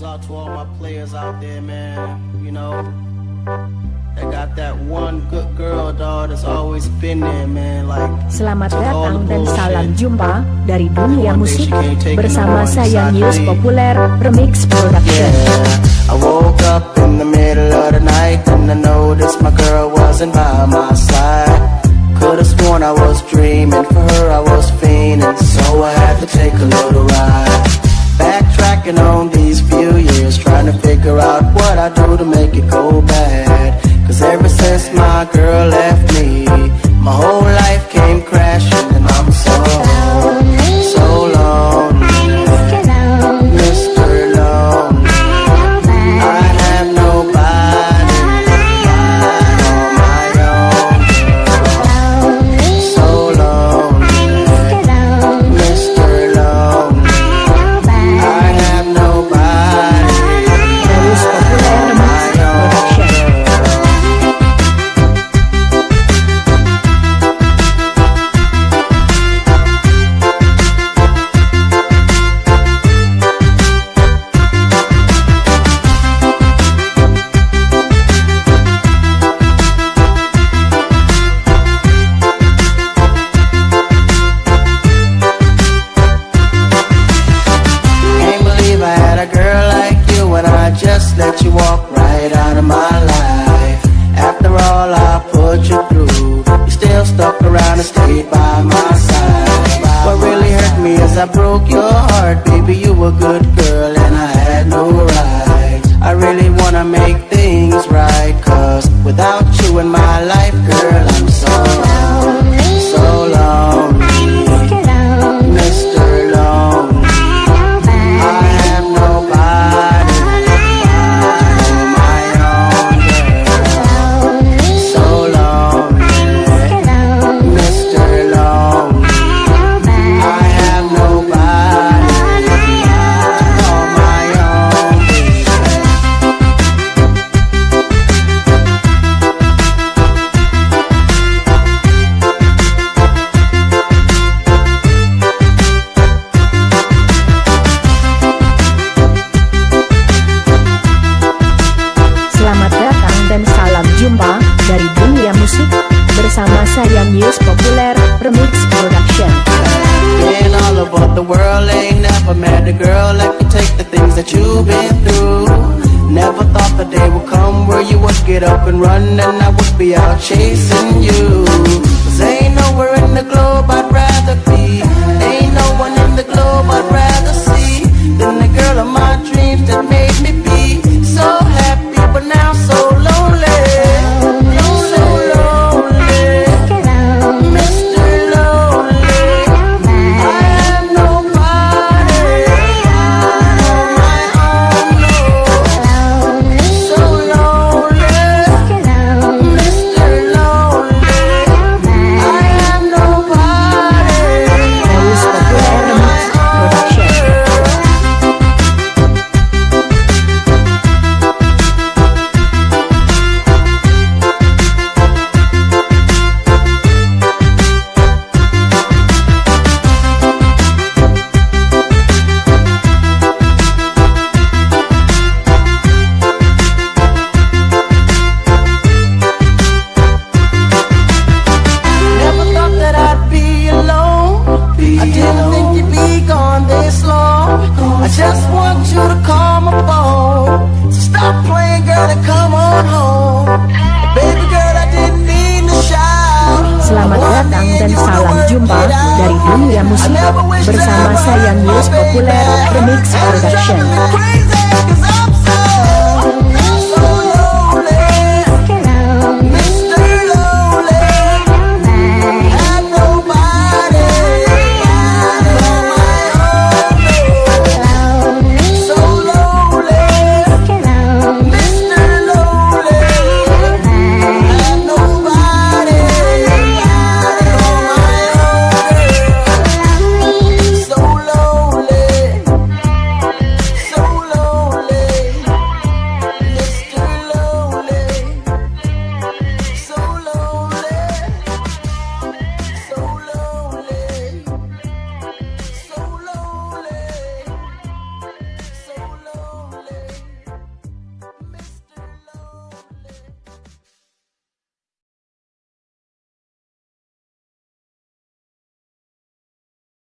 goes out to all my players out there, man. You know, they got that one good girl, dog, that's always been there, man. Like, Selamat datang dan salam jumpa dari dunia musik bersama saya News Populer Remix Production. Yeah, I woke up in the middle of the night and I noticed my girl wasn't by my side. Could've sworn I was dreaming, for her I was fiending, so I had to take a little ride. Backtracking on I do to make you walk right out of my life. After all I put you through, you still stuck around and stayed by my side. What really hurt me is I broke your heart, baby. You were a good girl and I had no right. I really wanna make things right, cause without you in my life, girl, I'm saya News Populer Remix Production. In all over the world, ain't never met a girl that could take the things that you've been through. Never thought the day would come where you would get up and run and I would be out chasing you. Just want you to call my phone. So stop playing, girl, and come on home. Baby girl, I didn't mean to shout. Selamat datang dan salam jumpa dari dunia musik bersama saya News Populer Remix Production.